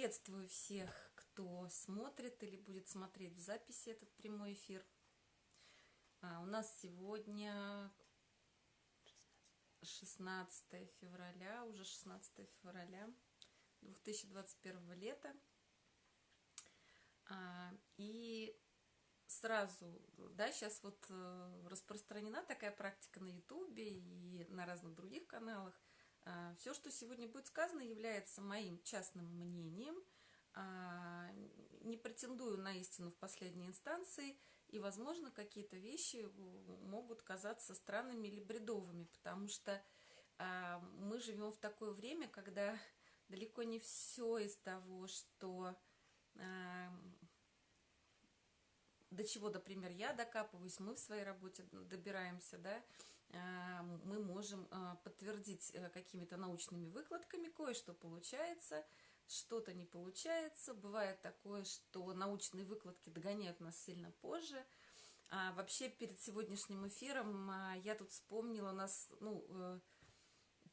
Приветствую всех, кто смотрит или будет смотреть в записи этот прямой эфир. А, у нас сегодня 16 февраля, уже 16 февраля 2021 лета. А, и сразу, да, сейчас вот э, распространена такая практика на ютубе и на разных других каналах – Все, что сегодня будет сказано, является моим частным мнением. А, не претендую на истину в последней инстанции, и, возможно, какие-то вещи могут казаться странными или бредовыми, потому что а, мы живем в такое время, когда далеко не все из того, что до чего, например, я докапываюсь, мы в своей работе добираемся, да, а, мы можем а, подтвердить э, какими-то научными выкладками, кое-что получается, что-то не получается. Бывает такое, что научные выкладки догоняют нас сильно позже. А вообще, перед сегодняшним эфиром а, я тут вспомнила у нас, ну, э,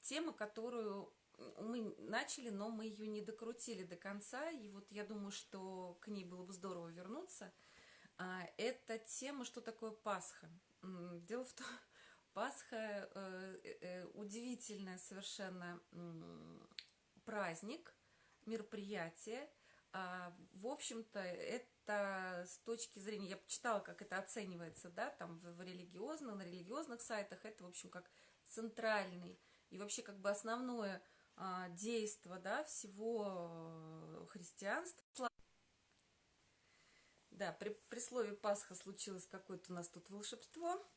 тема, которую мы начали, но мы ее не докрутили до конца, и вот я думаю, что к ней было бы здорово вернуться. Это тема, что такое Пасха. Дело в том, Пасха э, э, э, удивительный совершенно праздник, мероприятие. А, в общем-то, это с точки зрения, я почитала, как это оценивается, да, там в, в религиозных, на религиозных сайтах, это, в общем, как центральный и вообще как бы основное а, действо, да, всего христианства. Да, при, при слове Пасха случилось какое-то у нас тут волшебство – Э,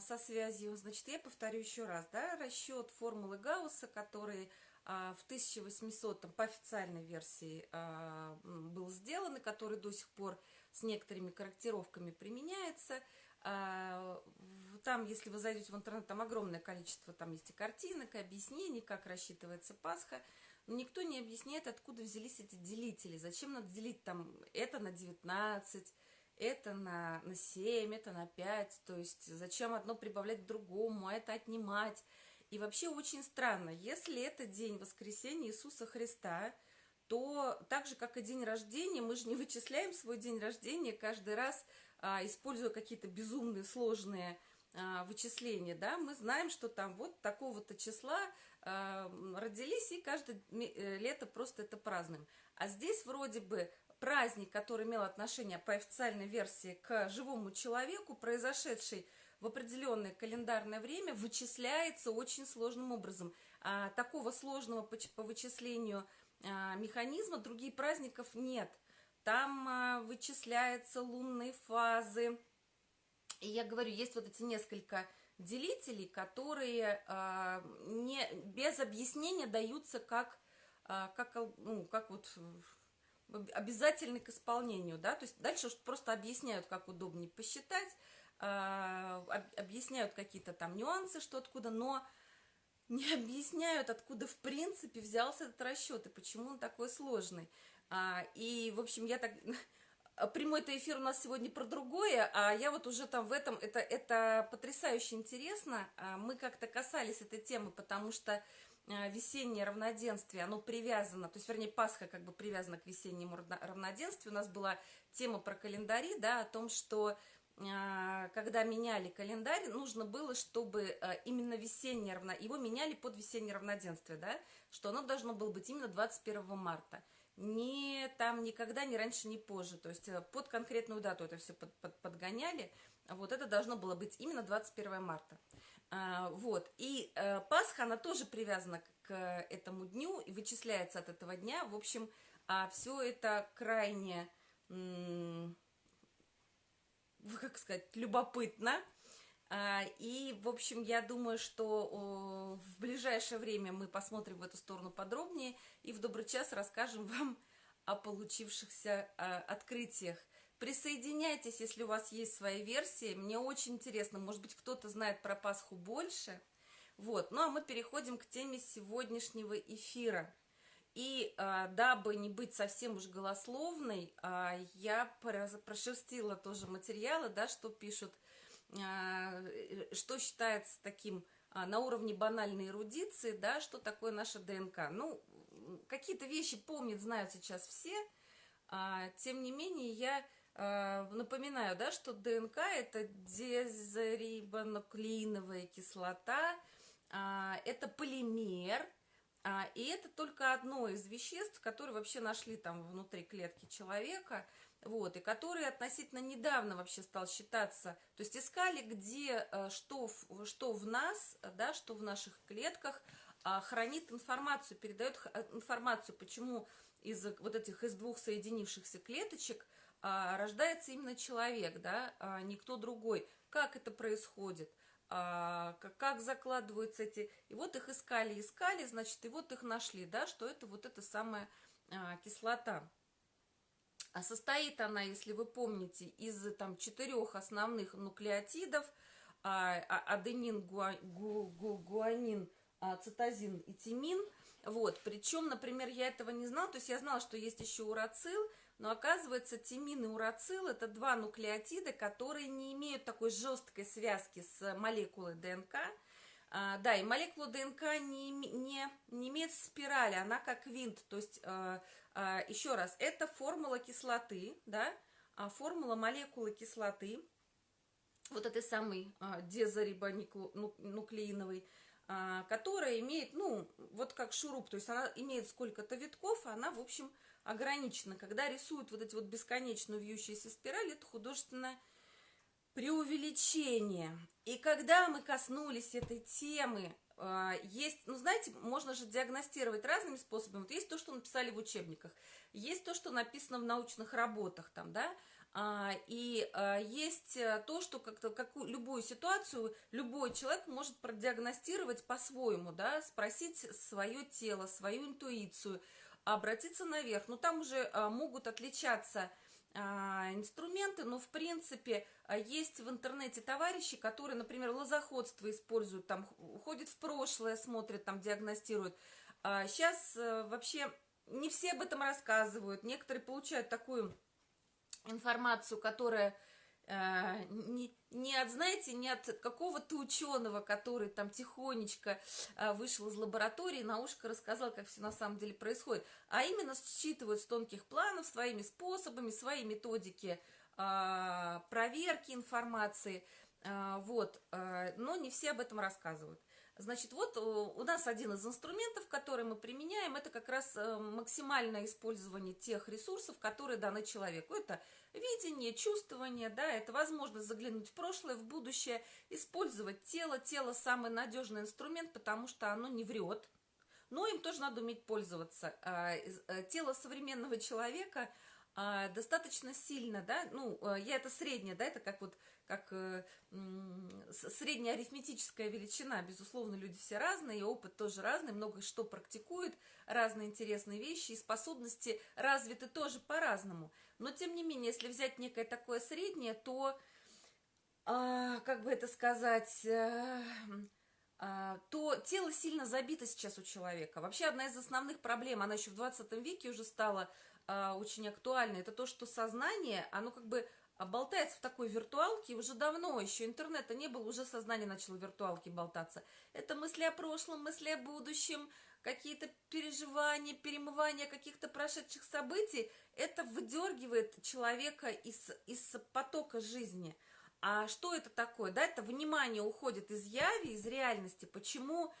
со связью, значит, я повторю еще раз, да, расчет формулы Гаусса, который а, в 1800 по официальной версии а, был сделан, и который до сих пор с некоторыми корректировками применяется. Там, если вы зайдете в интернет, там огромное количество, там есть и картинок, и объяснений, как рассчитывается Пасха, но никто не объясняет, откуда взялись эти делители, зачем надо делить там это на 19, это на, на 7, это на 5, то есть зачем одно прибавлять другому, а это отнимать. И вообще очень странно, если это день воскресения Иисуса Христа, то так же, как и день рождения, мы же не вычисляем свой день рождения каждый раз, а, используя какие-то безумные сложные а, вычисления, да, мы знаем, что там вот такого-то числа а, родились, и каждое э, лето просто это празднуем. А здесь вроде бы праздник, который имел отношение по официальной версии к живому человеку, произошедший в определенное календарное время, вычисляется очень сложным образом. А, такого сложного по, по вычислению а, механизма других праздников нет. Там а, вычисляются лунные фазы. И я говорю, есть вот эти несколько делителей, которые а, не, без объяснения даются как, а, как, ну, как вот обязательны к исполнению, да, то есть дальше просто объясняют, как удобнее посчитать, а, объясняют какие-то там нюансы, что откуда, но не объясняют, откуда в принципе взялся этот расчет и почему он такой сложный. А, и, в общем, я так... Прямой-то эфир у нас сегодня про другое, а я вот уже там в этом... Это, это потрясающе интересно. А, мы как-то касались этой темы, потому что весеннее равноденствие, оно привязано, то есть, вернее, Пасха как бы привязана к весеннему равноденствию. У нас была тема про календари, да, о том, что э, когда меняли календарь, нужно было, чтобы э, именно весеннее равно... Его меняли под весеннее равноденствие, да, что оно должно было быть именно 21 марта. Не там никогда, ни раньше, ни позже. То есть под конкретную дату это все под, под, подгоняли. Вот это должно было быть именно 21 марта. А, вот, и э, Пасха, она тоже привязана к этому дню и вычисляется от этого дня. В общем, а все это крайне, как сказать, любопытно. А, и, в общем, я думаю, что в ближайшее время мы посмотрим в эту сторону подробнее и в добрый час расскажем вам о получившихся открытиях Присоединяйтесь, если у вас есть свои версии. Мне очень интересно, может быть, кто-то знает про Пасху больше. Вот, ну а мы переходим к теме сегодняшнего эфира. И а, дабы не быть совсем уж голословной, а, я прошерстила тоже материалы, да, что пишут, а, что считается таким на уровне банальной эрудиции, да, что такое наша ДНК. Ну, какие-то вещи помнят, знают сейчас все, тем не менее я напоминаю, да, что ДНК это дезорибонуклеиновая кислота, а, это полимер, а, и это только одно из веществ, которые вообще нашли там внутри клетки человека, вот, и который относительно недавно вообще стал считаться, то есть искали, где, э, что, что в нас, да, что в наших клетках а, хранит информацию, передает э, информацию, почему из вот этих из двух соединившихся клеточек а, рождается именно человек, да, а никто другой. Как это происходит? а, как, закладываются эти... И вот их искали, искали, значит, и вот их нашли, да, что это вот эта самая кислота. А состоит она, если вы помните, из там четырех основных нуклеотидов, а, а, аденин, гуа, гу, гу, гуанин, а, цитозин и тимин. Вот, причем, например, я этого не знала, то есть я знала, что есть еще урацил, но оказывается, тимин и урацил – это два нуклеотида, которые не имеют такой жесткой связки с молекулой ДНК. А, да, и молекула ДНК не, не, не имеет спирали, она как винт. То есть, а, а, еще раз, это формула кислоты, да, а формула молекулы кислоты, вот этой самой а, дезорибонуклеиновой, а, которая имеет, ну, вот как шуруп, то есть она имеет сколько-то витков, она, в общем, ограничено. Когда рисуют вот эти вот бесконечную вьющиеся спирали, это художественное преувеличение. И когда мы коснулись этой темы, а, есть, ну, знаете, можно же диагностировать разными способами. Вот есть то, что написали в учебниках, есть то, что написано в научных работах, там, да, а, и а, есть э, то, что как-то какую любую ситуацию любой человек может продиагностировать по-своему, да, спросить свое тело, свою интуицию, обратиться наверх. Но там уже а, могут отличаться а, инструменты, но в принципе а, есть в интернете товарищи, которые, например, лозоходство используют, там ходят в прошлое, смотрят, там диагностируют. Сейчас э, вообще не все об этом рассказывают, некоторые получают такую информацию, которая Э, не, не от, знаете, не от какого-то ученого, который там тихонечко э, вышел из лаборатории, на ушко рассказал, как все на самом деле происходит, а именно считывают с тонких планов своими способами, свои методики э, проверки информации, вот, но не все об этом рассказывают. Значит, вот э, у нас один из инструментов, который мы применяем, это как раз э, максимальное использование тех ресурсов, которые даны человеку. Это видение, чувствование, да, это возможность заглянуть в прошлое, в будущее, использовать тело. Тело самый надежный инструмент, потому что оно не врет, но им тоже надо уметь пользоваться. А, э, тело современного человека а, достаточно сильно, да, ну, я это среднее, да, это как вот как э, средняя арифметическая величина. Безусловно, люди все разные, и опыт тоже разный, много что практикуют, разные интересные вещи, и способности развиты тоже по-разному. Но, тем не менее, если взять некое такое среднее, то, э, как бы это сказать... Э, то тело сильно забито сейчас у человека. Вообще одна из основных проблем, она еще в 20 веке уже стала э, очень актуальной, это то, что сознание, оно как бы а болтается в такой виртуалке уже давно, еще интернета не было, уже сознание начало в виртуалке болтаться. Это мысли о прошлом, мысли о будущем, какие-то переживания, перемывания каких-то прошедших событий. Это выдергивает человека из, из потока жизни. А что это такое? Да, это внимание уходит из яви, из реальности. Почему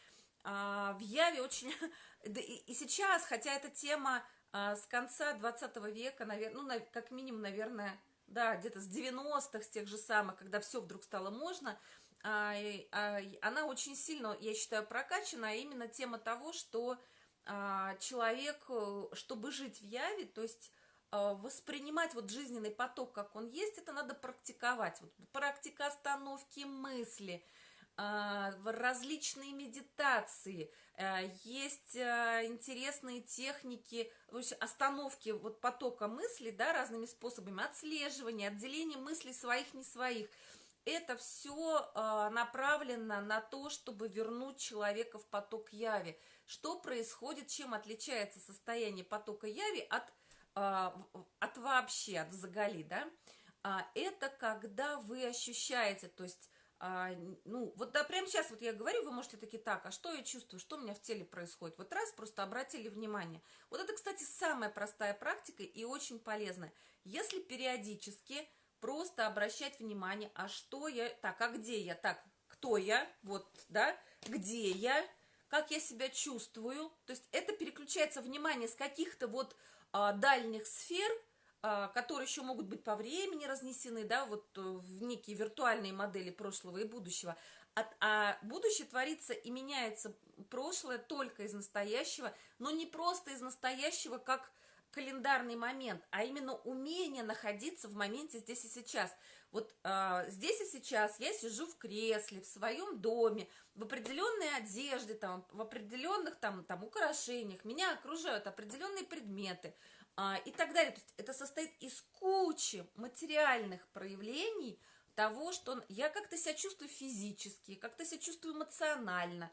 а, в яве очень... да и, и сейчас, хотя эта тема а, с конца 20 века, наверное, ну, на, как минимум, наверное, да, где-то с 90-х, с тех же самых, когда все вдруг стало можно, а, а, она очень сильно, я считаю, прокачана, а именно тема того, что а, человек, э, чтобы жить в яве, то есть а, воспринимать вот жизненный поток, как он есть, это надо практиковать. Вот практика остановки мысли – различные медитации, э, есть э, интересные техники остановки вот потока мыслей, да, разными способами, отслеживания, отделения мыслей своих, не своих. Это все а, направлено на то, чтобы вернуть человека в поток яви. Что происходит, чем отличается состояние потока яви от, а, от вообще, от загали, да? Это когда вы ощущаете, то есть а, ну, вот да, прямо сейчас вот я говорю, вы можете такие, так, а что я чувствую, что у меня в теле происходит? Вот раз, просто обратили внимание. Вот это, кстати, самая простая практика и очень полезная. Если периодически просто обращать внимание, а что я, так, а где я, так, кто я, вот, да, где я, как я себя чувствую. То есть это переключается внимание с каких-то вот а, дальних сфер – которые еще могут быть по времени разнесены, да, вот э, в некие виртуальные модели прошлого и будущего, а, а будущее творится и меняется прошлое только из настоящего, но не просто из настоящего, как календарный момент, а именно умение находиться в моменте здесь и сейчас. Вот а, здесь и сейчас я сижу в кресле, в своем доме, в определенной одежде, там, в определенных там, там украшениях, меня окружают определенные предметы – а, и так далее. То есть это состоит из кучи материальных проявлений того, что я как-то себя чувствую физически, как-то себя чувствую эмоционально.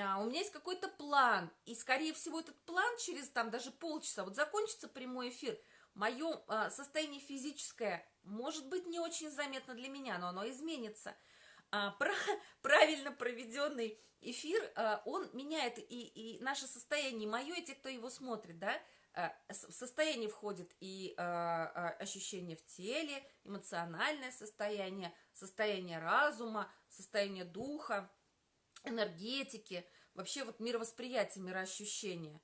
А, у меня есть какой-то план, и, скорее всего, этот план через там даже полчаса, вот закончится прямой эфир, мое а, состояние физическое может быть не очень заметно для меня, но оно изменится. А, правильно проведенный эфир, а, он меняет и, и наше состояние, мое, и те, кто его смотрит, да, в состояние входит и э, э, ощущение в теле, эмоциональное состояние, состояние разума, состояние духа, энергетики, вообще вот мировосприятие, мироощущение.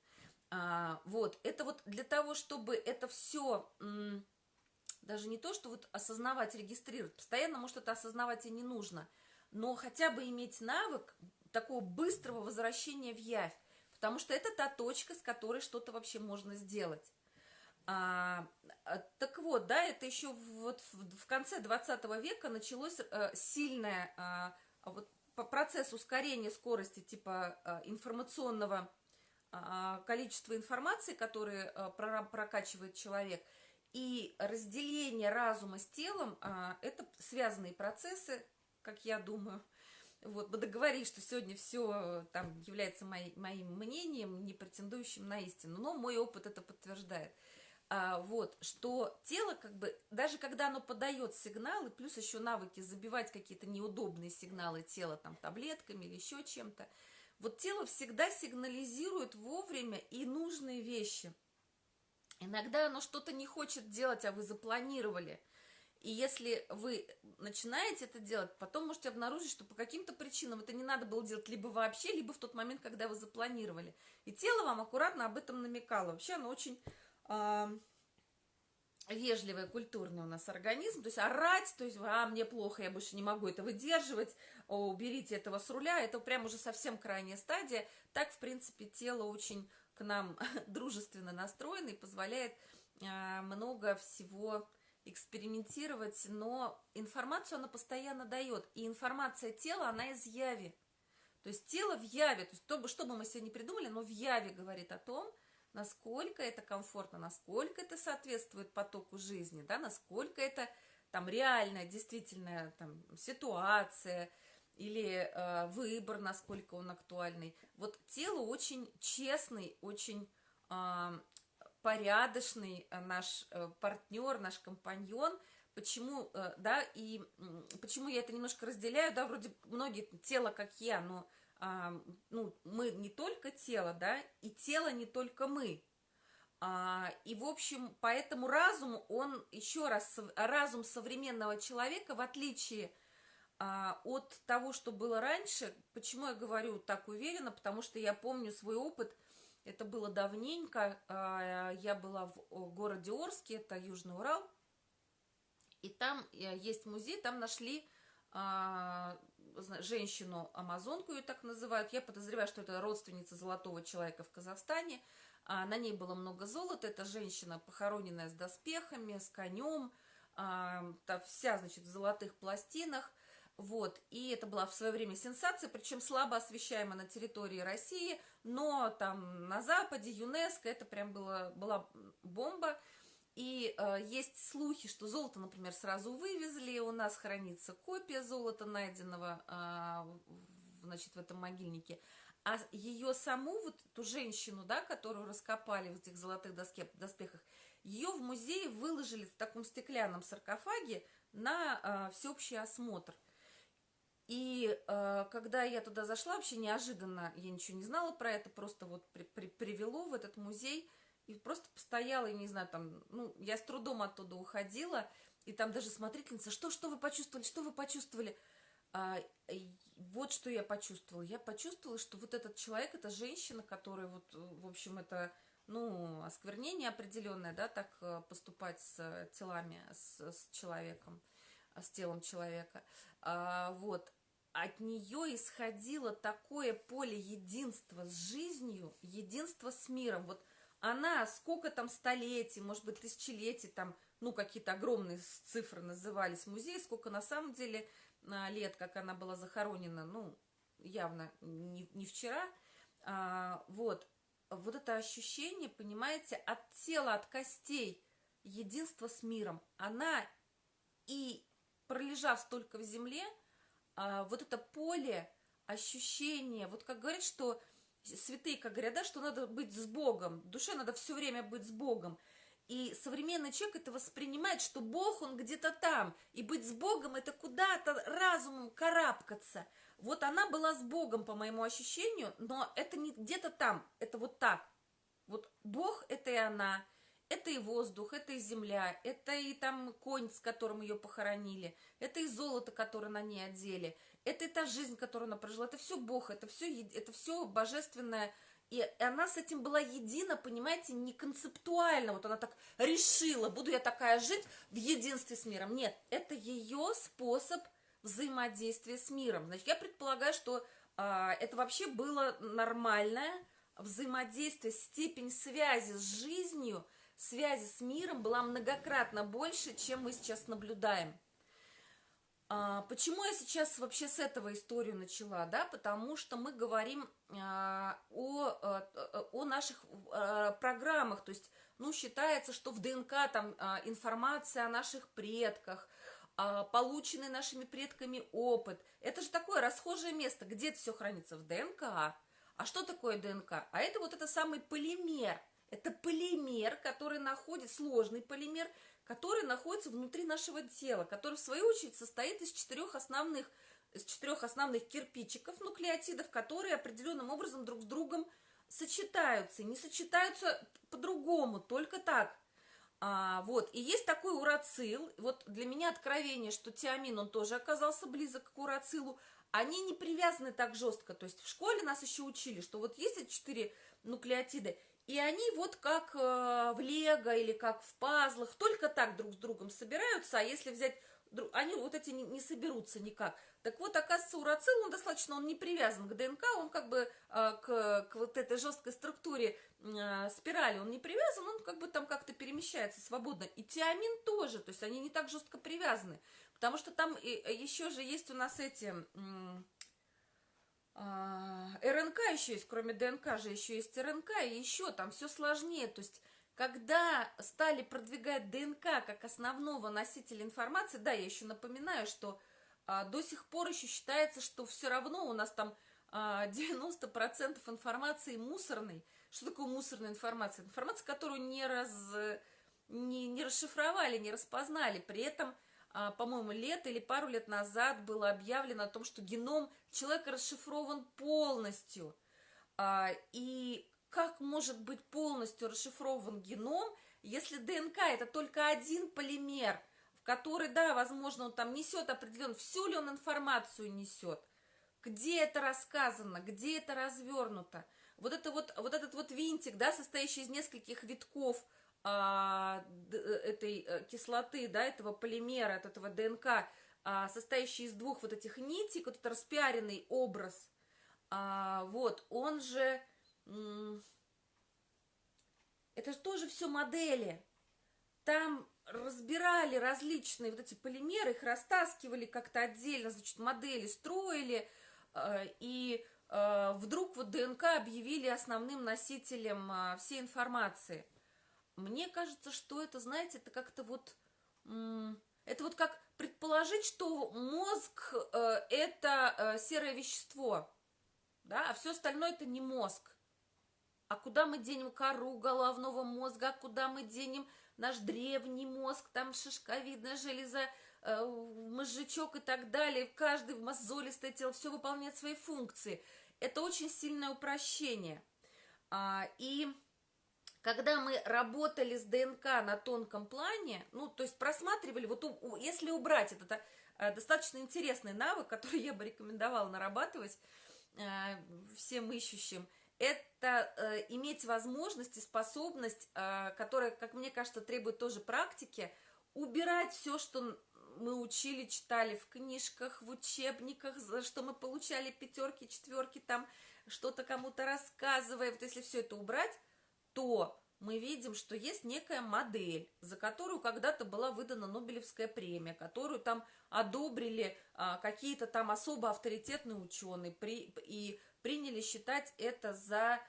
А, вот, это вот для того, чтобы это все, даже не то, что вот осознавать, регистрировать, постоянно, может, это осознавать и не нужно, но хотя бы иметь навык такого быстрого возвращения в явь, Потому что это та точка, с которой что-то вообще можно сделать. А, а так вот, да, это еще вот в, в конце 20 века началось а, сильное а, вот, процесс ускорения скорости типа а, информационного а, количества информации, которое а, прокачивает человек, и разделение разума с телом, а, это связанные процессы, как я думаю, вот, мы договорились, что сегодня все э, там является мои, моим мнением, не претендующим на истину, но мой опыт это подтверждает. А, вот, что тело, как бы, даже когда оно подает сигналы, плюс еще навыки забивать какие-то неудобные сигналы тела, там, таблетками или еще чем-то, вот тело всегда сигнализирует вовремя и нужные вещи. Иногда оно что-то не хочет делать, а вы запланировали – и если вы начинаете это делать, потом можете обнаружить, что по каким-то причинам это не надо было делать либо вообще, либо в тот момент, когда вы запланировали. И тело вам аккуратно об этом намекало. Вообще оно очень э, вежливое, культурный у нас организм. То есть орать, то есть, а, мне плохо, я больше не могу это выдерживать, о, уберите этого с руля. Это прям уже совсем крайняя стадия. Так, в принципе, тело очень к нам дружественно настроено и позволяет э, много всего экспериментировать, но информацию она постоянно дает. И информация тела, она из яви. То есть тело в яве, то есть то, что бы мы не придумали, но в яве говорит о том, насколько это комфортно, насколько это соответствует потоку жизни, да, насколько это там реальная, действительная там, ситуация или э, выбор, насколько он актуальный. Вот тело очень честный, очень э, порядочный э, наш э, партнер, наш компаньон, почему, э, да, и почему я это немножко разделяю, да, вроде многие тело, как я, но, а, ну, мы не только тело, да, и тело не только мы, а, и, в общем, поэтому разум, он, еще раз, разум современного человека, в отличие а, от того, что было раньше, почему я говорю так уверенно, потому что я помню свой опыт – это было давненько. А, я была в городе Орске, это Южный Урал. И там э, есть музей, там нашли а, женщину-амазонку, ее так называют. Я подозреваю, что это родственница золотого человека в Казахстане. А, на ней было много золота. Это женщина, похороненная с доспехами, с конем. Вся, значит, в золотых пластинах. Вот, и это была в свое время сенсация, причем слабо освещаема на территории России, но там на Западе, ЮНЕСКО, это прям было, была бомба. И э, есть слухи, что золото, например, сразу вывезли, у нас хранится копия золота, найденного э, значит, в этом могильнике. А ее саму, вот эту женщину, да, которую раскопали в этих золотых доске, доспехах, ее в музее выложили в таком стеклянном саркофаге на э, всеобщий осмотр – И э, когда я туда зашла, вообще неожиданно, я ничего не знала про это, просто вот при, при, привело в этот музей, и просто постояла, и не знаю, там, ну, я с трудом оттуда уходила, и там даже смотрительница, что, что вы почувствовали, что вы почувствовали? А, вот что я почувствовала. Я почувствовала, что вот этот человек, эта женщина, которая вот, в общем, это, ну, осквернение определенное, да, так э, поступать с телами, с, с человеком, с телом человека. А, вот, от нее исходило такое поле единства с жизнью, единства с миром. Вот она сколько там столетий, может быть, тысячелетий, там, ну, какие-то огромные цифры назывались в музее, сколько на самом деле а, лет, как она была захоронена, ну, явно не, не вчера, а, вот, вот это ощущение, понимаете, от тела, от костей, единство с миром, она и пролежав столько в земле, а, вот это поле, ощущение, вот как говорят, что святые, как говорят, да, что надо быть с Богом, душе надо все время быть с Богом. И современный человек это воспринимает, что Бог, он где-то там. И быть с Богом, это куда-то разумом карабкаться. Вот она была с Богом, по моему ощущению, но это не где-то там, это вот так. Вот Бог – это и она, это и воздух, это и земля, это и там конь, с которым ее похоронили, это и золото, которое на ней одели, это и та жизнь, которую она прожила, это все Бог, это все, это все божественное, и она с этим была едина, понимаете, не концептуально. Вот она так решила, буду я такая жить в единстве с миром. Нет, это ее способ взаимодействия с миром. Значит, я предполагаю, что а, это вообще было нормальное взаимодействие, степень связи с жизнью, связи с миром была многократно больше, чем мы сейчас наблюдаем. А, почему я сейчас вообще с этого историю начала, да, потому что мы говорим а, о, а, о наших а, программах, то есть, ну, считается, что в ДНК там а, информация о наших предках, а, полученный нашими предками опыт, это же такое расхожее место, где это все хранится в ДНК, а что такое ДНК? А это вот это самый полимер, это полимер, который находит, сложный полимер, который находится внутри нашего тела, который в свою очередь состоит из четырех основных, из четырех основных кирпичиков, нуклеотидов, которые определенным образом друг с другом сочетаются. Не сочетаются по-другому, только так. А, вот, и есть такой урацил, вот для меня откровение, что тиамин, он тоже оказался близок к урацилу, они не привязаны так жестко, то есть в школе нас еще учили, что вот есть эти четыре нуклеотиды, и они вот как э, в лего или как в пазлах, только так друг с другом собираются, а если взять, они вот эти не, не соберутся никак. Так вот, оказывается, урацил, он достаточно, он не привязан к ДНК, он как бы э, к, к вот этой жесткой структуре э, спирали, он не привязан, он как бы там как-то перемещается свободно. И тиамин тоже, то есть они не так жестко привязаны, потому что там еще же есть у нас эти... А, РНК еще есть, кроме ДНК же еще есть РНК, и еще там все сложнее. То есть, когда стали продвигать ДНК как основного носителя информации, да, я еще напоминаю, что а, до сих пор еще считается, что все равно у нас там а, 90% информации мусорной. Что такое мусорная информация? Информация, которую не, раз, не, не расшифровали, не распознали. При этом по-моему, лет или пару лет назад было объявлено о том, что геном человека расшифрован полностью. А, и как может быть полностью расшифрован геном, если ДНК это только один полимер, в который, да, возможно, он там несет определенно, всю ли он информацию несет, где это рассказано, где это развернуто. Вот, это вот, вот этот вот винтик, да, состоящий из нескольких витков – а, э, этой э, кислоты, да, этого полимера, от этого ДНК, а, состоящий из двух вот этих нитей, вот этот распиаренный образ, а, вот, он же, это же тоже все модели, там разбирали различные вот эти полимеры, их растаскивали как-то отдельно, значит, модели строили, и вдруг вот ДНК объявили основным носителем всей информации – мне кажется, что это, знаете, это как-то вот... Это вот как предположить, что мозг э, это э, серое вещество, да, а все остальное это не мозг. а куда мы денем кору головного мозга, а куда мы денем наш древний мозг, там шишковидная железа, э, мозжечок и так далее, каждый в мозолистое тело, все выполняет свои функции. Это очень сильное упрощение. А, и когда мы работали с ДНК на тонком плане, ну, то есть просматривали, вот у, если убрать этот а, достаточно интересный навык, который я бы рекомендовала нарабатывать а, всем ищущим, это э, иметь возможность и способность, э, которая, как мне кажется, требует тоже практики, убирать все, что мы учили, читали в книжках, в учебниках, за что мы получали пятерки, четверки, там что-то кому-то рассказывая. Вот если все это убрать, то мы видим, что есть некая модель, за которую когда-то была выдана Нобелевская премия, которую там одобрили а, какие-то там особо авторитетные ученые при, и приняли считать это за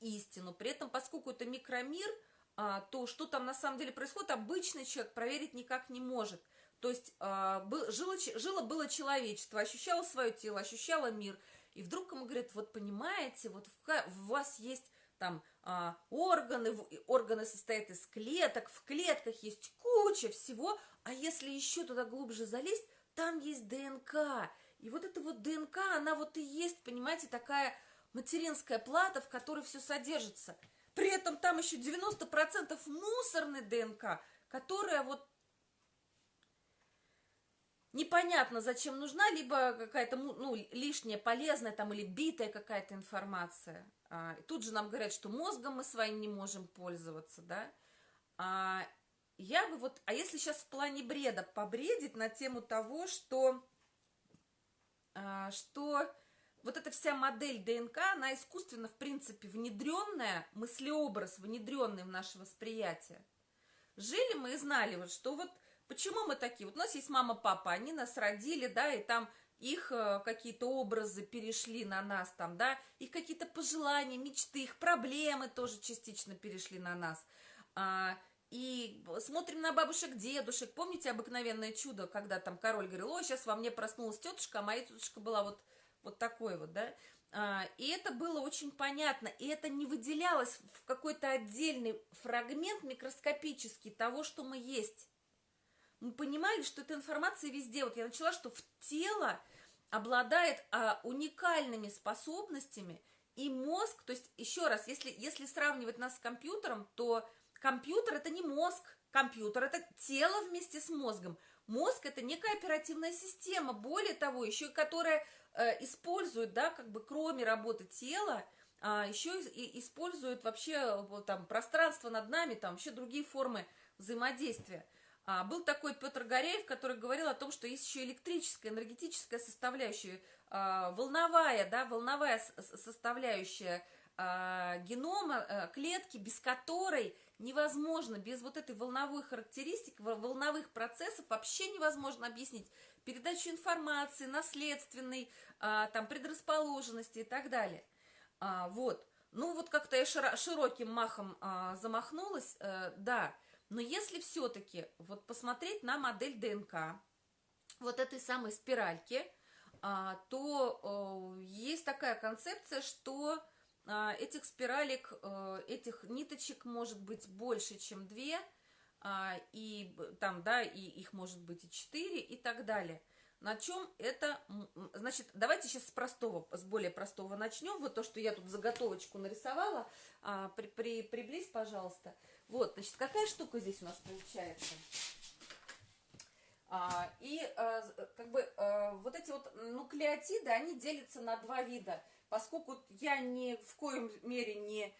истину. При этом, поскольку это микромир, а, то что там на самом деле происходит, обычный человек проверить никак не может. То есть а, был, жило, жило было человечество, ощущало свое тело, ощущало мир. И вдруг ему говорят, вот понимаете, вот в, в вас есть там а, органы, органы состоят из клеток, в клетках есть куча всего, а если еще туда глубже залезть, там есть ДНК. И вот эта вот ДНК, она вот и есть, понимаете, такая материнская плата, в которой все содержится. При этом там еще 90% мусорной ДНК, которая вот непонятно, зачем нужна, либо какая-то ну, лишняя, полезная там или битая какая-то информация. А, тут же нам говорят, что мозгом мы своим не можем пользоваться, да. А, я бы вот, а если сейчас в плане бреда побредить на тему того, что, а, что вот эта вся модель ДНК, она искусственно, в принципе, внедренная, мыслеобраз внедренный в наше восприятие. Жили мы и знали, вот, что вот Почему мы такие? Вот у нас есть мама, папа, они нас родили, да, и там их э, какие-то образы перешли на нас там, да, их какие-то пожелания, мечты, их проблемы тоже частично перешли на нас. А, и смотрим на бабушек, дедушек. Помните обыкновенное чудо, когда там король говорил, о, сейчас во мне проснулась тетушка, а моя тетушка была вот, вот такой вот, да. А, и это было очень понятно, и это не выделялось в какой-то отдельный фрагмент микроскопический того, что мы есть мы понимали, что эта информация везде. Вот я начала, что в тело обладает а, уникальными способностями, и мозг, то есть, еще раз, если, если сравнивать нас с компьютером, то компьютер это не мозг, компьютер это тело вместе с мозгом. Мозг это некая оперативная система, более того, еще которая э, использует, да, как бы кроме работы тела, а, еще и использует вообще вот, там пространство над нами, там вообще другие формы взаимодействия. А, был такой Петр Горяев, который говорил о том, что есть еще электрическая, энергетическая составляющая, а, волновая, да, волновая составляющая а, генома, а, клетки, без которой невозможно, без вот этой волновой характеристики, волновых процессов вообще невозможно объяснить передачу информации, наследственной, а, там, предрасположенности и так далее. А, вот. Ну, вот как-то я широким махом а, замахнулась, а, да, но если все-таки вот посмотреть на модель ДНК, вот этой самой спиральки, а, то есть такая концепция, что а, этих спиралек, этих ниточек может быть больше, чем две, а, и там, да, и их может быть и четыре, и так далее. На чем это, значит, давайте сейчас с простого, с более простого начнем. Вот то, что я тут заготовочку нарисовала, при, при, приблизь, пожалуйста. Вот, значит, какая штука здесь у нас получается? А, и а, как бы а, вот эти вот нуклеотиды, они делятся на два вида. Поскольку я ни в коем мере не,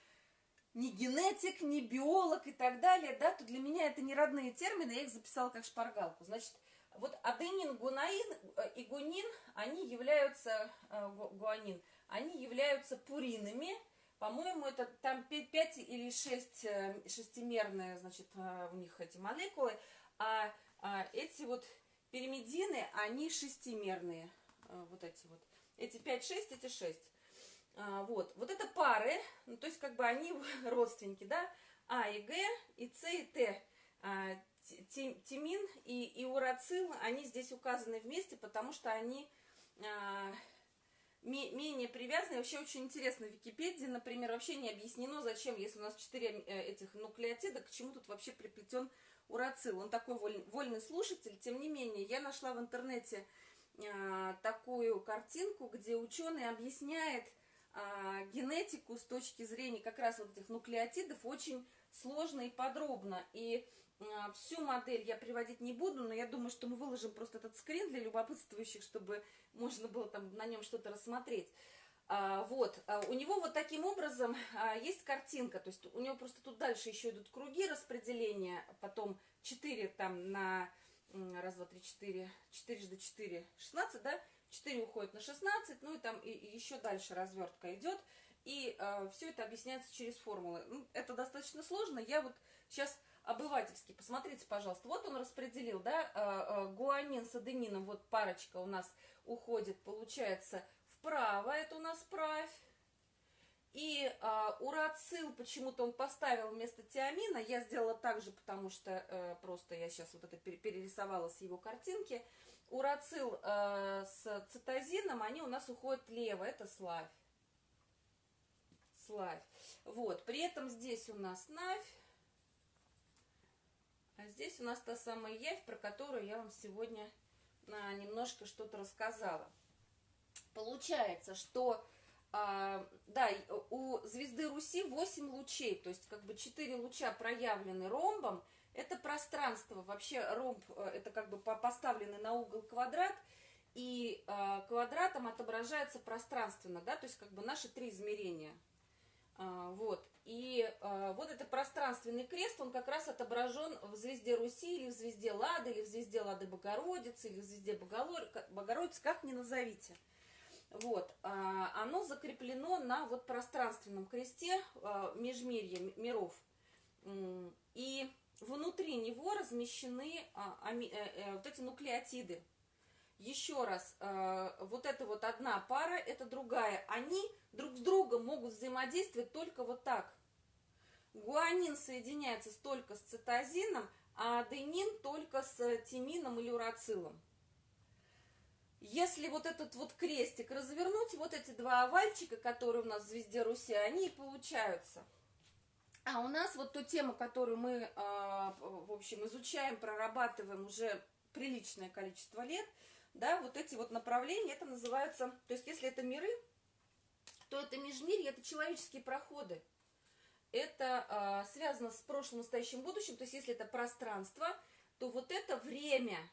не генетик, не биолог и так далее, да, то для меня это не родные термины, я их записала как шпаргалку. Значит, вот аденин, гунаин э, и гунин, они являются, гуанин, они являются пуринами, по-моему, это там 5 или 6 э, шестимерные, значит, э, у них эти молекулы, а, а эти вот пиримидины, они шестимерные, э, вот эти вот. Эти 5-6, эти 6. А, вот. Вот это пары, ну, то есть как бы они родственники, да, А и Г, и С и Т. А, тимин и, и урацил, они здесь указаны вместе, потому что они а, менее привязаны. Вообще очень интересно в Википедии, например, вообще не объяснено, зачем, если у нас 4 э, этих нуклеотида, к чему тут вообще приплетен урацил. Он такой воль, вольный слушатель. Тем не менее, я нашла в интернете а, такую картинку, где ученый объясняет а, генетику с точки зрения как раз вот этих нуклеотидов очень сложно и подробно. И а, всю модель я приводить не буду, но я думаю, что мы выложим просто этот скрин для любопытствующих, чтобы можно было там на нем что-то рассмотреть. А, вот, а, у него вот таким образом а, есть картинка, то есть у него просто тут дальше еще идут круги распределения, потом 4 там на, раз, два, три, четыре, 4 до 4, 16, да, 4 уходит на 16, ну и там и еще дальше развертка идет, и э, все это объясняется через формулы. Ну, это достаточно сложно, я вот сейчас обывательски, посмотрите, пожалуйста, вот он распределил, да, э, э, гуанин с аденином, вот парочка у нас уходит, получается, вправо, это у нас правь. И а, урацил почему-то он поставил вместо тиамина. Я сделала так же, потому что э, просто я сейчас вот это перерисовала с его картинки. Урацил э, с цитозином, они у нас уходят лево, это славь. Славь. Вот, при этом здесь у нас навь. А здесь у нас та самая явь, про которую я вам сегодня а, немножко что-то рассказала. Получается, что а, да, у звезды Руси 8 лучей, то есть как бы 4 луча проявлены ромбом. Это пространство, вообще ромб, э, это как бы поставленный на угол квадрат, и э, квадратом отображается пространственно, да, то есть как бы наши три измерения. А, вот, и э, вот этот пространственный крест, он как раз отображен в звезде Руси, или в звезде Лады, или в звезде Лады Богородицы, или в звезде Богородицы, как ни назовите. Вот, а, оно закреплено на вот пространственном кресте а, межмирья миров. И внутри него размещены а, э, э, вот эти нуклеотиды. Еще раз, вот это вот одна пара, это другая. Они друг с другом могут взаимодействовать только вот так. Гуанин соединяется только с цитозином, а аденин только с тимином или урацилом. Если вот этот вот крестик развернуть, вот эти два овальчика, которые у нас в звезде Руси, они и получаются. А у нас вот ту тему, которую мы, а, в общем, изучаем, прорабатываем уже приличное количество лет, да, вот эти вот направления, это называется, то есть если это миры, то это межмирье, это человеческие проходы. Это а, связано с прошлым, настоящим, будущим, то есть если это пространство, то вот это время –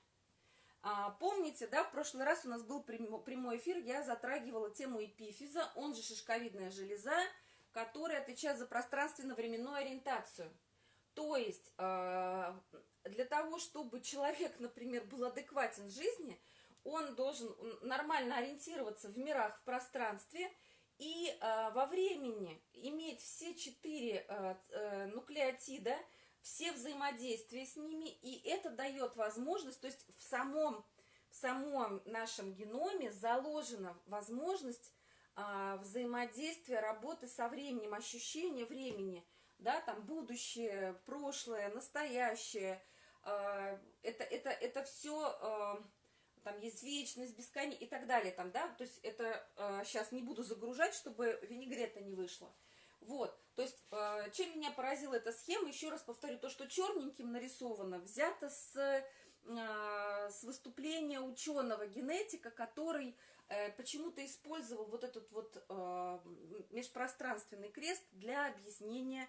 а, помните, да, в прошлый раз у нас был прямой эфир, я затрагивала тему эпифиза, он же шишковидная железа, которая отвечает за пространственно-временную ориентацию. То есть э, для того, чтобы человек, например, был адекватен жизни, он должен нормально ориентироваться в мирах, в пространстве и э, во времени иметь все четыре э, э, нуклеотида – все взаимодействия с ними, и это дает возможность, то есть в самом, в самом нашем геноме заложена возможность а, взаимодействия, работы со временем, ощущения времени, да, там будущее, прошлое, настоящее, а, это, это, это все, а, там есть вечность, бесконечность и так далее, там, да, то есть это а, сейчас не буду загружать, чтобы винегрета не вышло. Вот, то есть, э, чем меня поразила эта схема, еще раз повторю, то, что черненьким нарисовано, взято с, э, с выступления ученого генетика, который э, почему-то использовал вот этот вот межпространственный крест для объяснения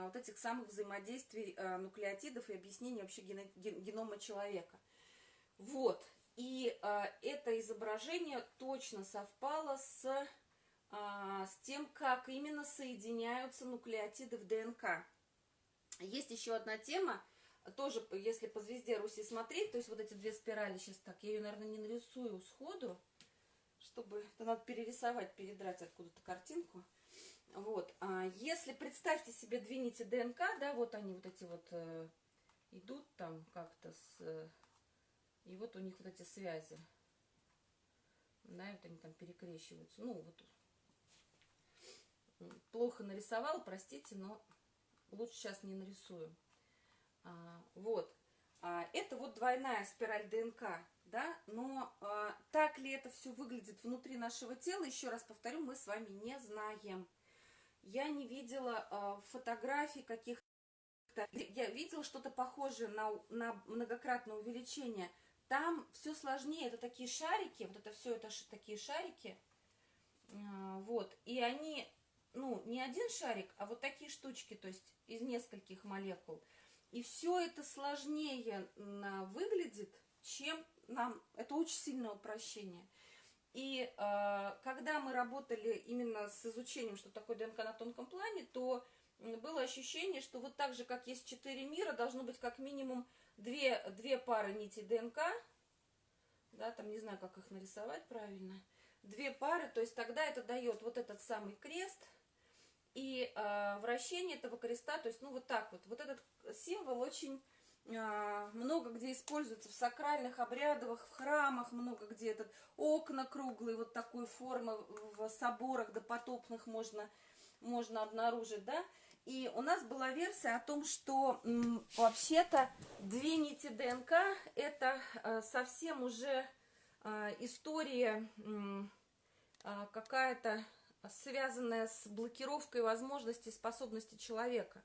вот этих самых взаимодействий нуклеотидов и объяснения вообще генома человека. Вот, и это изображение точно совпало с а, с тем, как именно соединяются нуклеотиды в ДНК. Есть еще одна тема, тоже, если по звезде Руси смотреть, то есть вот эти две спирали сейчас так, я ее, наверное, не нарисую сходу, чтобы, это надо перерисовать, передрать откуда-то картинку. Вот, а если представьте себе две нити ДНК, да, вот они вот эти вот э, идут там как-то с, э, и вот у них вот эти связи, да, вот они там перекрещиваются, ну, вот плохо нарисовал, простите, но лучше сейчас не нарисую. А, вот. А, это вот двойная спираль ДНК, да, но а, так ли это все выглядит внутри нашего тела, еще раз повторю, мы с вами не знаем. Я не видела а, фотографий каких-то, я видела что-то похожее на, на многократное увеличение. Там все сложнее, это такие шарики, вот это все, это такие шарики, а, вот, и они, ну, не один шарик, а вот такие штучки, то есть из нескольких молекул. И все это сложнее выглядит, чем нам, это очень сильное упрощение. И э, когда мы работали именно с изучением, что такое ДНК на тонком плане, то было ощущение, что вот так же, как есть четыре мира, должно быть как минимум две, две пары нитей ДНК, да, там не знаю, как их нарисовать правильно, две пары, то есть тогда это дает вот этот самый крест и э, вращение этого креста, то есть, ну, вот так вот. Вот этот символ очень э, много где используется в сакральных обрядах, в храмах, много где этот окна круглые, вот такой формы в соборах допотопных можно, можно обнаружить, да. И у нас была версия о том, что вообще-то две нити ДНК это э, совсем уже э, история э, какая-то связанная с блокировкой возможностей способностей человека.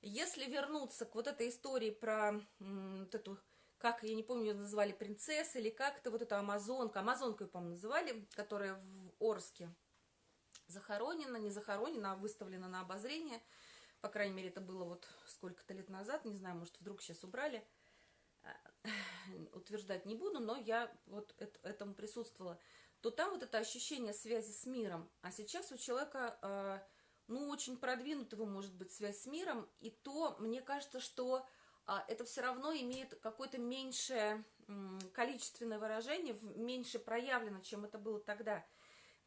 Если вернуться к вот этой истории про вот эту, как, я не помню, ее называли принцесса или как-то, вот эту амазонка, амазонку, по-моему, называли, которая в Орске захоронена, не захоронена, а выставлена на обозрение. По крайней мере, это было вот сколько-то лет назад, не знаю, может, вдруг сейчас убрали. А, утверждать не буду, но я вот этому присутствовала то там вот это ощущение связи с миром. А сейчас у человека, э, ну, очень продвинутого может быть связь с миром, и то, мне кажется, что э, это все равно имеет какое-то меньшее э, количественное выражение, меньше проявлено, чем это было тогда.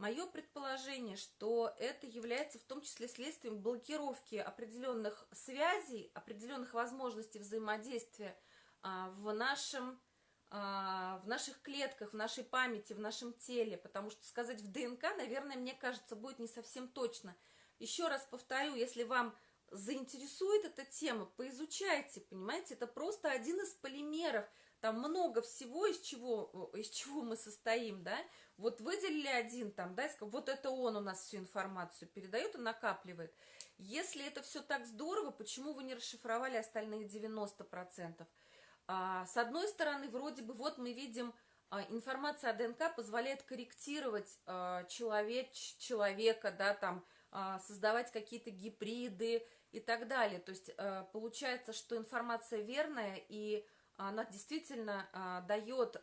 Мое предположение, что это является в том числе следствием блокировки определенных связей, определенных возможностей взаимодействия а, в нашем а, в наших клетках, в нашей памяти, в нашем теле, потому что сказать в ДНК, наверное, мне кажется, будет не совсем точно. Еще раз повторю, если вам заинтересует эта тема, поизучайте, понимаете, это просто один из полимеров, там много всего, из чего, из чего мы состоим, да, вот выделили один там, да, вот это он у нас всю информацию передает и накапливает. Если это все так здорово, почему вы не расшифровали остальные 90%? А, с одной стороны, вроде бы, вот мы видим, а, информация о ДНК позволяет корректировать а, человек, человека, да, там, создавать какие-то гибриды и так далее. То есть получается, что информация верная, и она действительно дает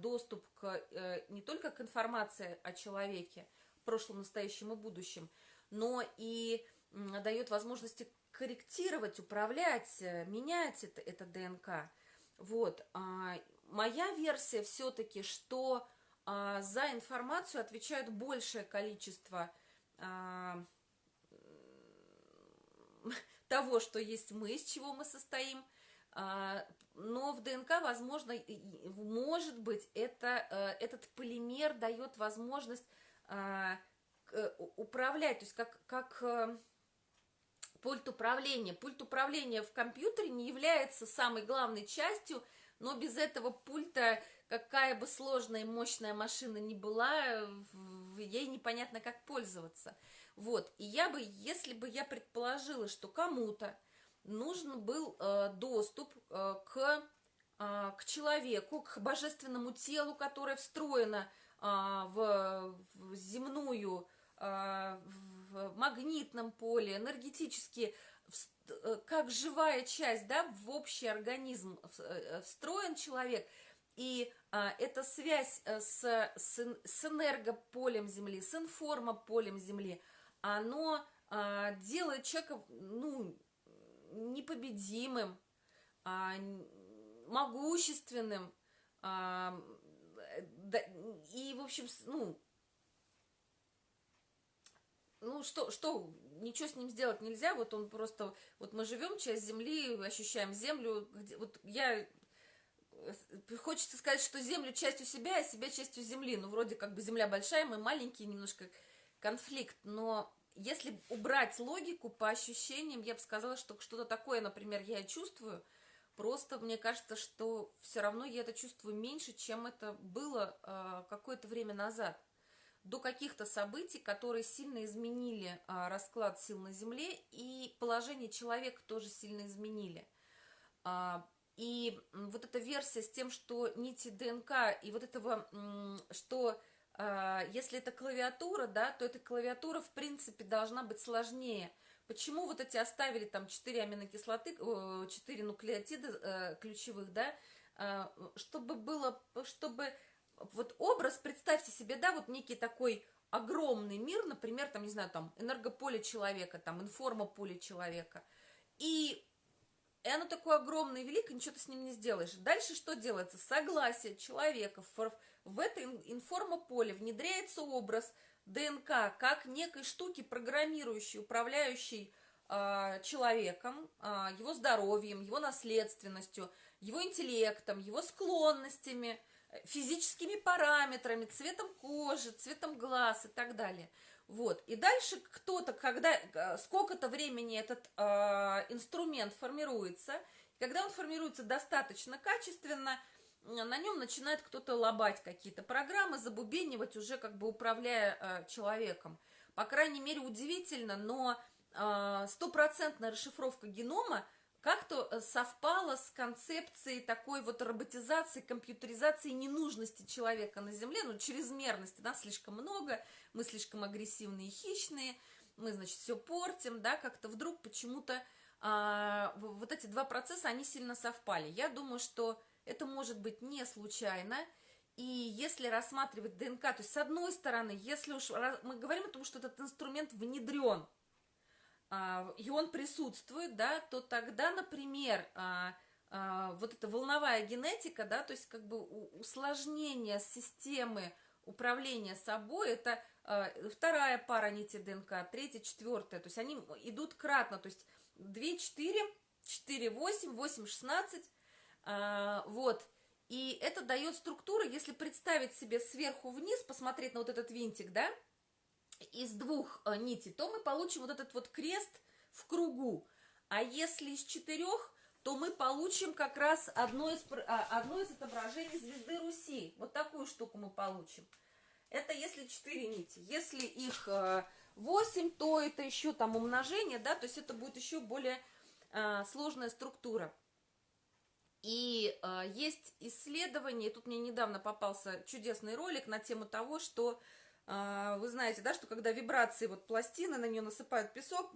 доступ к, э, не только к информации о человеке, прошлом, настоящем и будущем, но и дает возможности корректировать, управлять, э, менять это, это ДНК. Вот, а, моя версия все-таки, что а, за информацию отвечают большее количество а, того, что есть мы, из чего мы состоим, а, но в ДНК, возможно, может быть, это, а, этот полимер дает возможность а, управлять, то есть как, как э, пульт управления. Пульт управления в компьютере не является самой главной частью, но без этого пульта, какая бы сложная и мощная машина ни была, ей непонятно, как пользоваться. Вот, и я бы, если бы я предположила, что кому-то нужен был э, доступ э, к, э, к человеку, к божественному телу, которое встроено э, в, земную, э, в магнитном поле, энергетически, как живая часть, да, в общий организм встроен человек, и а, эта связь с, с, с энергополем Земли, с информополем Земли, оно а, делает человека, ну, непобедимым, а, могущественным, а, да, и, в общем, ну, ну что, что, ничего с ним сделать нельзя, вот он просто, вот мы живем, часть земли, ощущаем землю, где, вот я, э, хочется сказать, что землю частью себя, а себя частью земли, ну вроде как бы земля большая, мы маленькие, немножко конфликт, но если убрать логику по ощущениям, я бы сказала, что что-то такое, например, я чувствую, Просто мне кажется, что все равно я это чувствую меньше, чем это было э, какое-то время назад. До каких-то событий, которые сильно изменили э, расклад сил на Земле, и положение человека тоже сильно изменили. Э, и вот эта версия с тем, что нити ДНК, и вот этого, что если это клавиатура, да, то эта клавиатура, в принципе, должна быть сложнее – Почему вот эти оставили там 4 аминокислоты, 4 нуклеотида э, ключевых, да, э, чтобы было, чтобы вот образ, представьте себе, да, вот некий такой огромный мир, например, там, не знаю, там, энергополе человека, там, информополе человека, и и оно такое огромное и великое, ничего ты с ним не сделаешь. Дальше что делается? Согласие человека в, это информополе внедряется образ – ДНК как некой штуки, программирующей, управляющей э, человеком, э, его здоровьем, его наследственностью, его интеллектом, его склонностями, физическими параметрами, цветом кожи, цветом глаз и так далее. Вот. И дальше кто-то, когда э, сколько-то времени этот э, инструмент формируется, когда он формируется достаточно качественно, на нем начинает кто-то лобать какие-то программы, забубенивать уже как бы управляя э, человеком. По крайней мере, удивительно, но э, стопроцентная расшифровка генома как-то э, совпала с концепцией такой вот роботизации, компьютеризации ненужности человека на Земле, ну, чрезмерности, нас слишком много, мы слишком агрессивные и хищные, мы, значит, все портим, да, как-то вдруг почему-то а, вот эти два процесса, они сильно совпали. Я думаю, что это может быть не случайно. И если рассматривать ДНК, то есть с одной стороны, если уж мы говорим о том, что этот инструмент внедрен, а, и он присутствует, да, то тогда, например, а, а, вот эта волновая генетика, да, то есть как бы усложнение системы управления собой, это вторая пара нити ДНК, третья, четвертая, то есть они идут кратно, то есть 2, 4, 4, 8, 8, 16, а, вот. И это дает структуру, если представить себе сверху вниз, посмотреть на вот этот винтик, да, из двух а, нитей, то мы получим вот этот вот крест в кругу. А если из четырех, то мы получим как раз одно из, а, одно из отображений звезды Руси. Вот такую штуку мы получим. Это если четыре нити. Если их восемь, то это еще там умножение, да, то есть это будет еще более сложная структура. И э, есть исследование, тут мне недавно попался чудесный ролик на тему того, что э, вы знаете, да, что когда вибрации, вот пластины, на нее насыпают песок,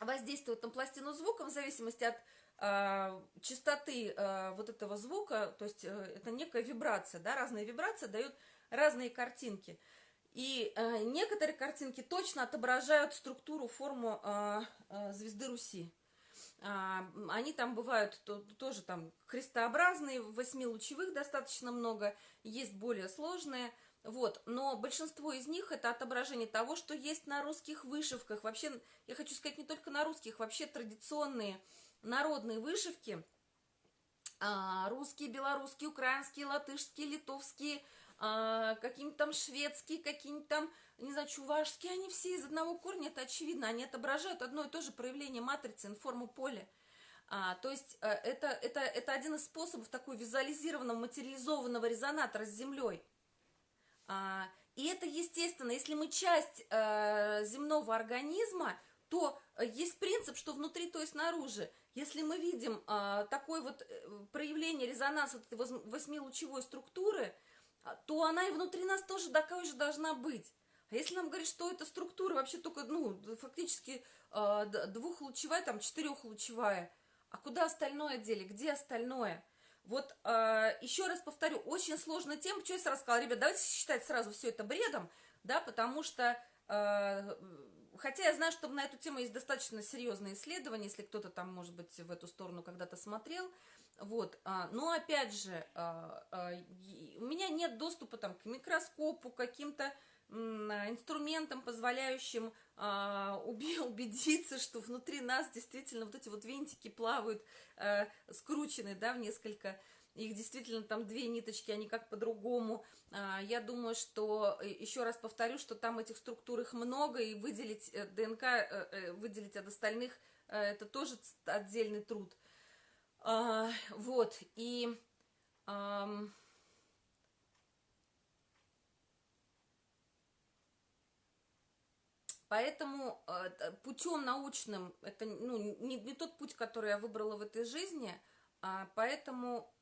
воздействуют на пластину звуком в зависимости от э, частоты э, вот этого звука, то есть э, это некая вибрация, да, разные вибрации дают разные картинки. И э, некоторые картинки точно отображают структуру, форму э, э, звезды Руси. А, они там бывают то, тоже там крестообразные, восьмилучевых достаточно много, есть более сложные. Вот, но большинство из них это отображение того, что есть на русских вышивках. Вообще, я хочу сказать, не только на русских, вообще традиционные народные вышивки, а, русские, белорусские, украинские, латышские, литовские, а, какие-нибудь там шведские, какие-нибудь там не знаю, чувашские, они все из одного корня, это очевидно, они отображают одно и то же проявление матрицы, информу поля. А, то есть э, это, это, это один из способов такой визуализированного, материализованного резонатора с Землей. А, и это естественно, если мы часть а, земного организма, то есть принцип, что внутри, то есть снаружи. Если мы видим а, такое вот проявление резонанса этой восьмилучевой структуры, то она и внутри нас тоже такая же должна быть. А если нам говорить, что эта структура вообще только, ну, фактически э, двухлучевая, там, четырехлучевая, а куда остальное дели, где остальное? Вот э, еще раз повторю, очень сложная тема, что я сразу сказала, ребят, давайте считать сразу все это бредом, да, потому что, хотя я знаю, что на эту тему есть достаточно серьезные исследования, если кто-то там, может быть, в эту сторону когда-то смотрел, вот, а, но опять же, а, а, доступа там к микроскопу, каким-то инструментом, позволяющим а, убедиться, что внутри нас действительно вот эти вот винтики плавают а, скручены, да, в несколько, их действительно там две ниточки, они как по-другому. А, я думаю, что, э, еще раз повторю, что там этих структур их много, и выделить э, ДНК, выделить от остальных, это тоже отдельный труд. А, вот, и... Ам, Поэтому э, путем научным, это ну, не, не тот путь, который я выбрала в этой жизни, а поэтому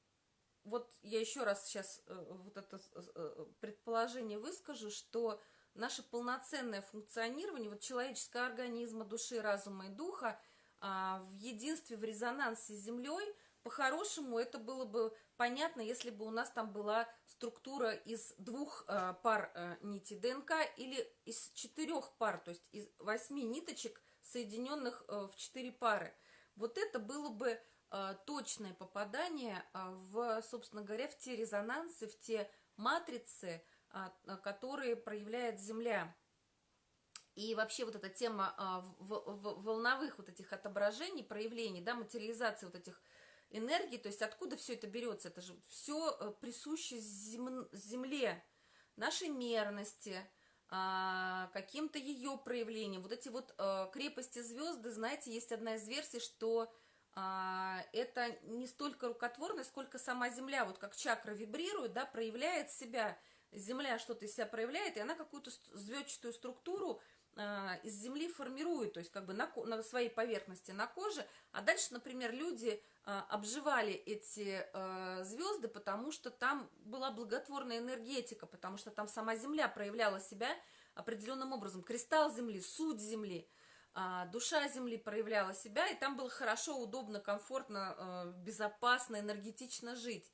вот я еще раз сейчас э, вот это э, предположение выскажу, что наше полноценное функционирование вот человеческого организма, души, разума и духа а, в единстве, в резонансе с Землей – по-хорошему, это было бы понятно, если бы у нас там была структура из двух э, пар э, нитей ДНК или из четырех пар, то есть из восьми ниточек, соединенных э, в четыре пары. Вот это было бы э, точное попадание э, в, собственно говоря, в те резонансы, в те матрицы, э, которые проявляет Земля. И вообще вот эта тема волновых вот этих отображений, проявлений, да, материализации вот этих энергии, то есть откуда все это берется? Это же все э, присуще зем... Земле, нашей мерности, а, каким-то ее проявлением. Вот эти вот а, крепости звезды, знаете, есть одна из версий, что а, это не столько рукотворность, сколько сама Земля, вот как чакра вибрирует, да, проявляет себя, Земля что-то из себя проявляет, и она какую-то звездчатую структуру из земли формирует, то есть как бы на, на своей поверхности на коже, а дальше, например, люди а, обживали эти а, звезды, потому что там была благотворная энергетика, потому что там сама земля проявляла себя определенным образом, кристалл земли, суть земли, душа земли проявляла себя, и там было хорошо, удобно, комфортно, безопасно, энергетично жить.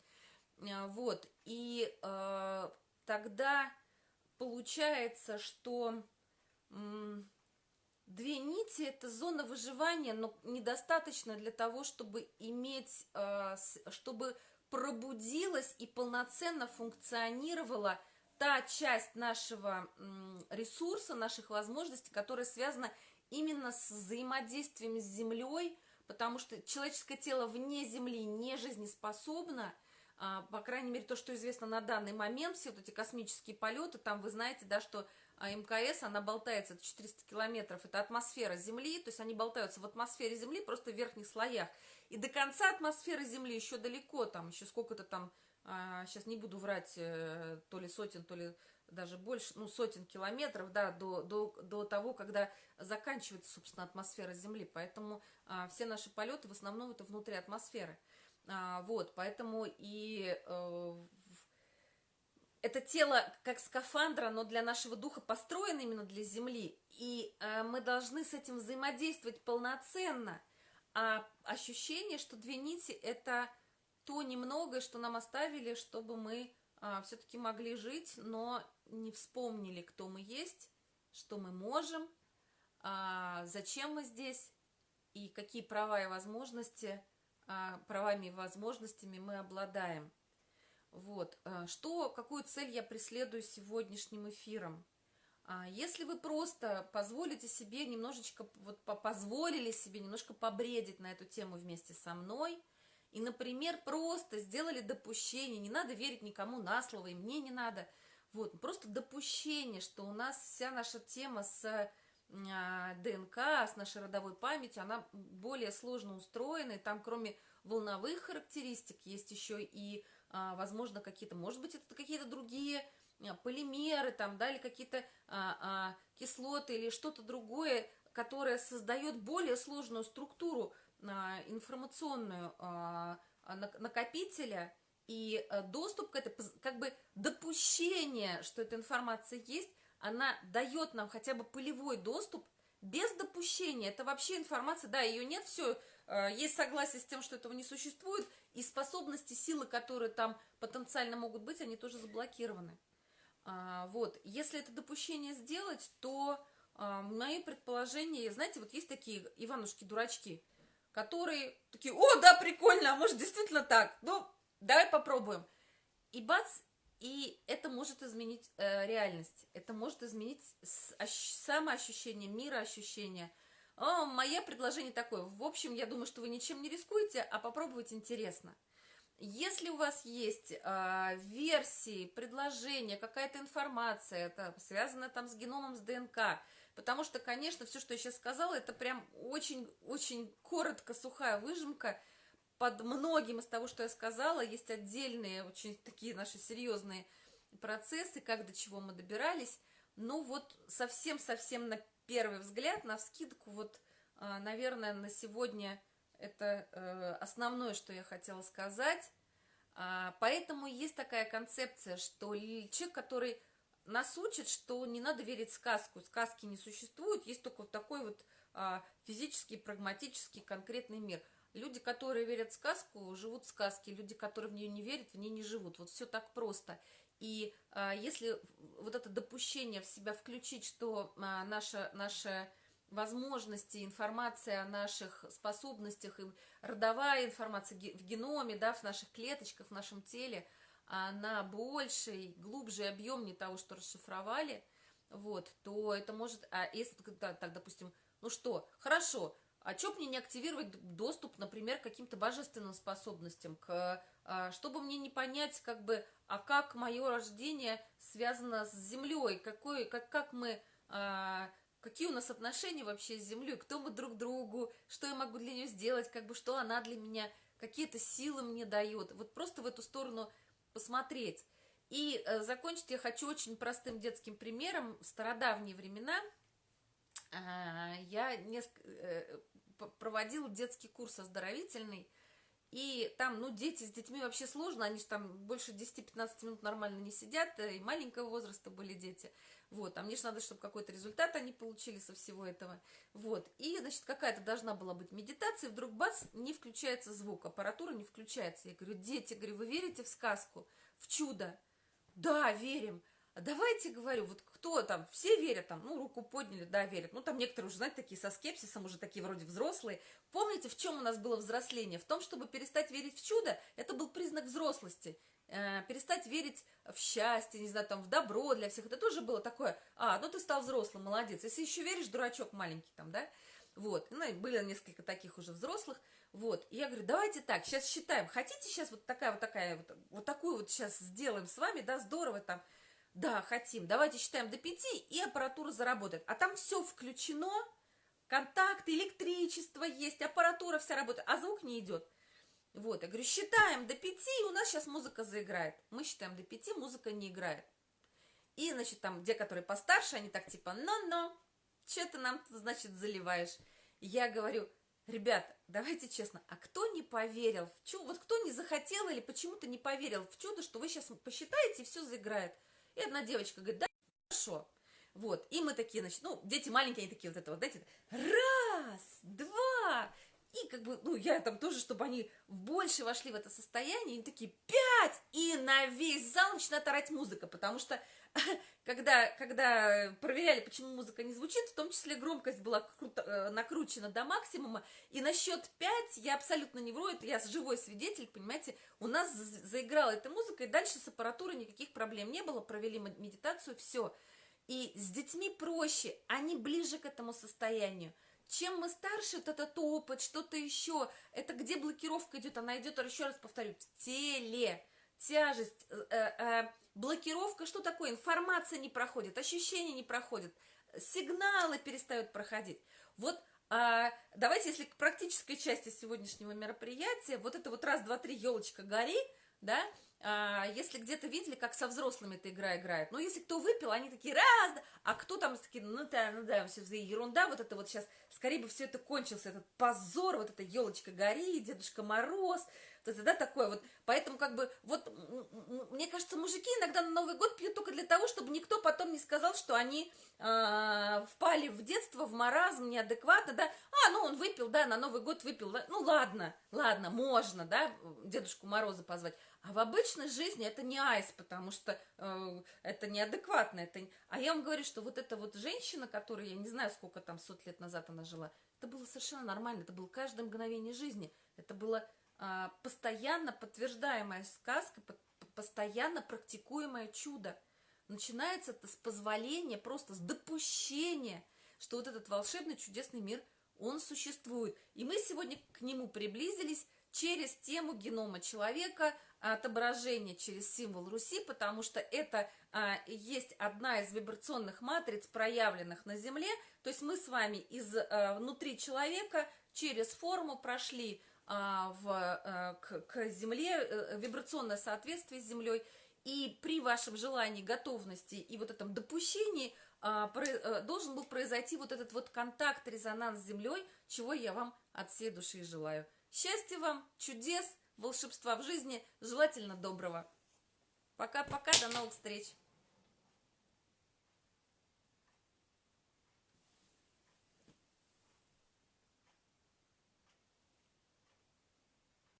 Вот, и тогда получается, что Две нити – это зона выживания, но недостаточно для того, чтобы иметь, а, чтобы пробудилась и полноценно функционировала та часть нашего ресурса, наших возможностей, которая связана именно с взаимодействием с Землей, потому что человеческое тело вне Земли не жизнеспособно, а, по крайней мере, то, что известно на данный момент, все вот эти космические полеты, там вы знаете, да, что МКС, она болтается 400 километров, это атмосфера Земли, то есть они болтаются в атмосфере Земли, просто в верхних слоях. И до конца атмосферы Земли еще далеко, там еще сколько-то там, а, сейчас не буду врать, э, то ли сотен, то ли даже больше, ну, сотен километров, да, до, до, до того, когда заканчивается, собственно, атмосфера Земли. Поэтому а, все наши полеты в основном это внутри атмосферы. А, вот, поэтому и э, это тело как скафандра, но для нашего духа построено именно для Земли, и э, мы должны с этим взаимодействовать полноценно. А ощущение, что две нити – это то немногое, что нам оставили, чтобы мы э, все-таки могли жить, но не вспомнили, кто мы есть, что мы можем, э, зачем мы здесь и какие права и возможности, э, правами и возможностями мы обладаем. Вот, э, что, какую цель я преследую сегодняшним эфиром? А, если вы просто позволите себе немножечко, вот позволили себе немножко побредить на эту тему вместе со мной, и, например, просто сделали допущение, не надо верить никому на слово, и мне не надо, вот, просто допущение, что у нас вся наша тема с а, ДНК, с нашей родовой памятью, она более сложно устроена, и там кроме волновых характеристик есть еще и возможно, какие-то, может быть, это какие-то другие а, полимеры, там, да, или какие-то а, а, кислоты, или что-то другое, которое создает более сложную структуру а, информационную а, а накопителя, и а, доступ к этой, как бы допущение, что эта информация есть, она дает нам хотя бы полевой доступ без допущения. Это вообще информация, да, ее нет, все, а, есть согласие с тем, что этого не существует, и способности, силы, которые там потенциально могут быть, они тоже заблокированы. А, вот, если это допущение сделать, то а, мои предположения, знаете, вот есть такие Иванушки-дурачки, которые такие, о, да, прикольно, а может действительно так, ну, давай попробуем. И бац, и это может изменить э, реальность, это может изменить самоощущение, мироощущение – о, мое предложение такое. В общем, я думаю, что вы ничем не рискуете, а попробовать интересно. Если у вас есть э, версии, предложения, какая-то информация, это связано там с геномом, с ДНК, потому что, конечно, все, что я сейчас сказала, это прям очень-очень коротко, сухая выжимка. под многим из того, что я сказала, есть отдельные, очень такие наши серьезные процессы, как до чего мы добирались. Ну вот совсем-совсем на первый взгляд, на вскидку, вот, а, наверное, на сегодня это э, основное, что я хотела сказать. А, поэтому есть такая концепция, что человек, который нас учит, что не надо верить в сказку, сказки не существуют, есть только вот такой вот а, физический, прагматический, конкретный мир. Люди, которые верят в сказку, живут в сказке, люди, которые в нее не верят, в ней не живут. Вот все так просто. И а, если вот это допущение в себя включить, что а, наша, наша возможности, информация о наших способностях, и родовая информация в геноме, да, в наших клеточках, в нашем теле, она больше глубже, объемнее того, что расшифровали, вот, то это может, а если так, так допустим, ну что, хорошо, а что мне не активировать доступ, например, к каким-то божественным способностям, к, чтобы мне не понять, как бы, а как мое рождение связано с Землей, какой, как, как мы, а, какие у нас отношения вообще с Землей, кто мы друг другу, что я могу для нее сделать, как бы, что она для меня, какие-то силы мне дает. Вот просто в эту сторону посмотреть. И э, закончить я хочу очень простым детским примером. В стародавние времена э, я несколько, э, проводила детский курс оздоровительный, и там, ну, дети с детьми вообще сложно, они же там больше 10-15 минут нормально не сидят, и маленького возраста были дети, вот, а мне же надо, чтобы какой-то результат они получили со всего этого, вот, и, значит, какая-то должна была быть медитация, вдруг бац, не включается звук, аппаратура не включается, я говорю, дети, говорю, вы верите в сказку, в чудо? Да, верим, а давайте, говорю, вот кто там, все верят там, ну, руку подняли, да, верят. Ну, там некоторые уже, знаете, такие со скепсисом, уже такие вроде взрослые. Помните, в чем у нас было взросление? В том, чтобы перестать верить в чудо, это был признак взрослости. Э, перестать верить в счастье, не знаю, там, в добро для всех. Это тоже было такое, а, ну, ты стал взрослым, молодец. Если еще веришь, дурачок маленький там, да? Вот, ну, были несколько таких уже взрослых. Вот, и я говорю, давайте так, сейчас считаем. Хотите сейчас вот такая вот такая вот, вот такую вот сейчас сделаем с вами, да, здорово там, да, хотим. Давайте считаем до 5, и аппаратура заработает. А там все включено, контакты, электричество есть, аппаратура вся работает, а звук не идет. Вот, я говорю, считаем до 5, и у нас сейчас музыка заиграет. Мы считаем до 5, музыка не играет. И, значит, там, где которые постарше, они так типа, но-но, что ты нам, значит, заливаешь? Я говорю, ребята, давайте честно, а кто не поверил в чудо, вот кто не захотел или почему-то не поверил в чудо, что вы сейчас посчитаете, и все заиграет? И одна девочка говорит, да, хорошо. Вот, и мы такие, значит, ну, дети маленькие, они такие вот это вот, знаете, раз, два, и как бы, ну, я там тоже, чтобы они больше вошли в это состояние, они такие, пять, и на весь зал начинает орать музыка, потому что когда, когда проверяли, почему музыка не звучит, в том числе громкость была круто, э, накручена до максимума, и на счет 5, я абсолютно не вру, это я живой свидетель, понимаете, у нас заиграла эта музыка, и дальше с аппаратурой никаких проблем не было, провели медитацию, все. И с детьми проще, они ближе к этому состоянию. Чем мы старше, вот этот опыт, что-то еще, это где блокировка идет, она идет, еще раз повторю, в теле, тяжесть, э, э, блокировка, что такое? Информация не проходит, ощущения не проходят, сигналы перестают проходить. Вот а, давайте, если к практической части сегодняшнего мероприятия, вот это вот раз, два, три, елочка, гори, да, если где-то видели, как со взрослыми эта игра играет, ну, если кто выпил, они такие, раз, а кто там такие, ну, да, ну, да, все ерунда, вот это вот сейчас, скорее бы все это кончился, этот позор, вот эта елочка гори, Дедушка Мороз, то есть, да, такое вот. Поэтому, как бы, вот, мне кажется, мужики иногда на Новый год пьют только для того, чтобы никто потом не сказал, что они э, впали в детство, в маразм, неадекватно, да. А, ну, он выпил, да, на Новый год выпил, да. Ну, ладно, ладно, можно, да, Дедушку Мороза позвать. А в обычной жизни это не айс, потому что э, это неадекватно. Это... А я вам говорю, что вот эта вот женщина, которая, я не знаю, сколько там сот лет назад она жила, это было совершенно нормально, это было каждое мгновение жизни. Это было а, постоянно подтверждаемая сказка, постоянно практикуемое чудо. Начинается это с позволения, просто с допущения, что вот этот волшебный чудесный мир, он существует. И мы сегодня к нему приблизились через тему генома человека, отображение через символ Руси, потому что это а, есть одна из вибрационных матриц, проявленных на Земле. То есть мы с вами из а, внутри человека через форму прошли а, в, а, к, к Земле, э, вибрационное соответствие с Землей. И при вашем желании, готовности и вот этом допущении а, про, а, должен был произойти вот этот вот контакт, резонанс с Землей, чего я вам от всей души желаю. Счастья вам, чудес, волшебства в жизни, желательно доброго. Пока-пока, до новых встреч!